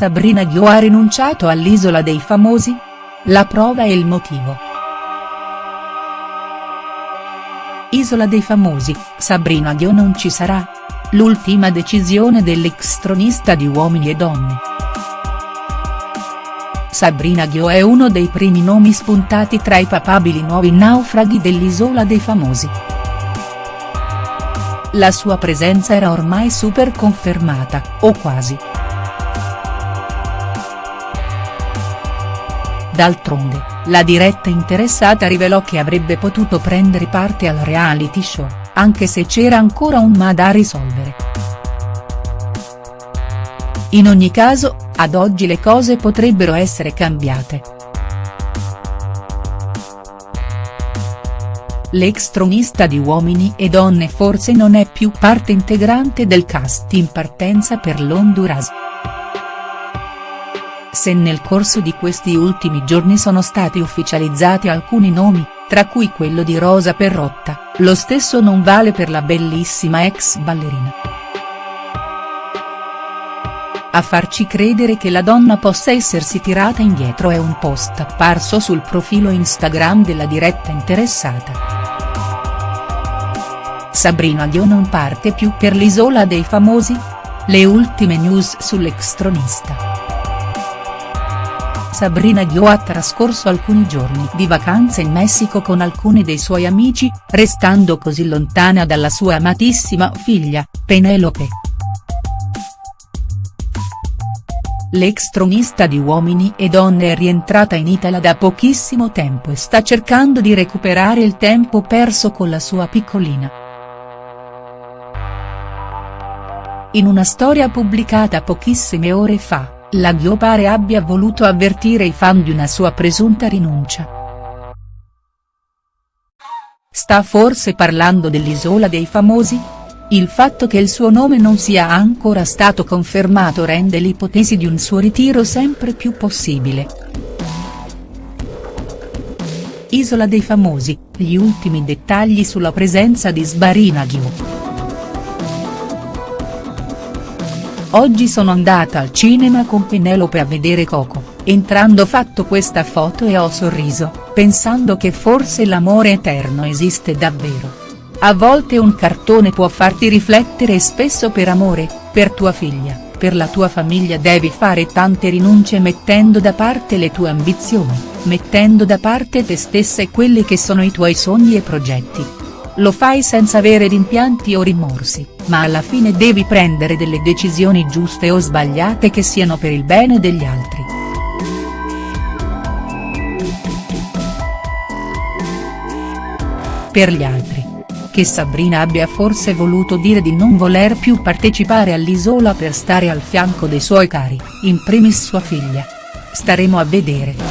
Sabrina Ghio ha rinunciato all'Isola dei Famosi? La prova e il motivo. Isola dei Famosi, Sabrina Ghio non ci sarà? L'ultima decisione dell'ex tronista di Uomini e Donne. Sabrina Ghio è uno dei primi nomi spuntati tra i papabili nuovi naufraghi dell'Isola dei Famosi. La sua presenza era ormai super confermata, o quasi. D'altronde, la diretta interessata rivelò che avrebbe potuto prendere parte al reality show, anche se c'era ancora un ma da risolvere. In ogni caso, ad oggi le cose potrebbero essere cambiate. L'ex tronista di Uomini e Donne forse non è più parte integrante del cast in partenza per l'Honduras. Se nel corso di questi ultimi giorni sono stati ufficializzati alcuni nomi, tra cui quello di Rosa Perrotta, lo stesso non vale per la bellissima ex ballerina. A farci credere che la donna possa essersi tirata indietro è un post apparso sul profilo Instagram della diretta interessata. Sabrina Dio non parte più per l'isola dei famosi? Le ultime news sull'extronista. Sabrina Ghio ha trascorso alcuni giorni di vacanza in Messico con alcuni dei suoi amici, restando così lontana dalla sua amatissima figlia, Penelope. L'ex tronista di Uomini e Donne è rientrata in Italia da pochissimo tempo e sta cercando di recuperare il tempo perso con la sua piccolina. In una storia pubblicata pochissime ore fa, la Ghio pare abbia voluto avvertire i fan di una sua presunta rinuncia. Sta forse parlando dell'Isola dei Famosi? Il fatto che il suo nome non sia ancora stato confermato rende l'ipotesi di un suo ritiro sempre più possibile. Isola dei Famosi, gli ultimi dettagli sulla presenza di Sbarina Ghio. Oggi sono andata al cinema con Penelope a vedere Coco, entrando fatto questa foto e ho sorriso, pensando che forse l'amore eterno esiste davvero. A volte un cartone può farti riflettere e spesso per amore, per tua figlia, per la tua famiglia devi fare tante rinunce mettendo da parte le tue ambizioni, mettendo da parte te stessa e quelli che sono i tuoi sogni e progetti, lo fai senza avere rimpianti o rimorsi, ma alla fine devi prendere delle decisioni giuste o sbagliate che siano per il bene degli altri. Per gli altri. Che Sabrina abbia forse voluto dire di non voler più partecipare all'Isola per stare al fianco dei suoi cari, in primis sua figlia. Staremo a vedere.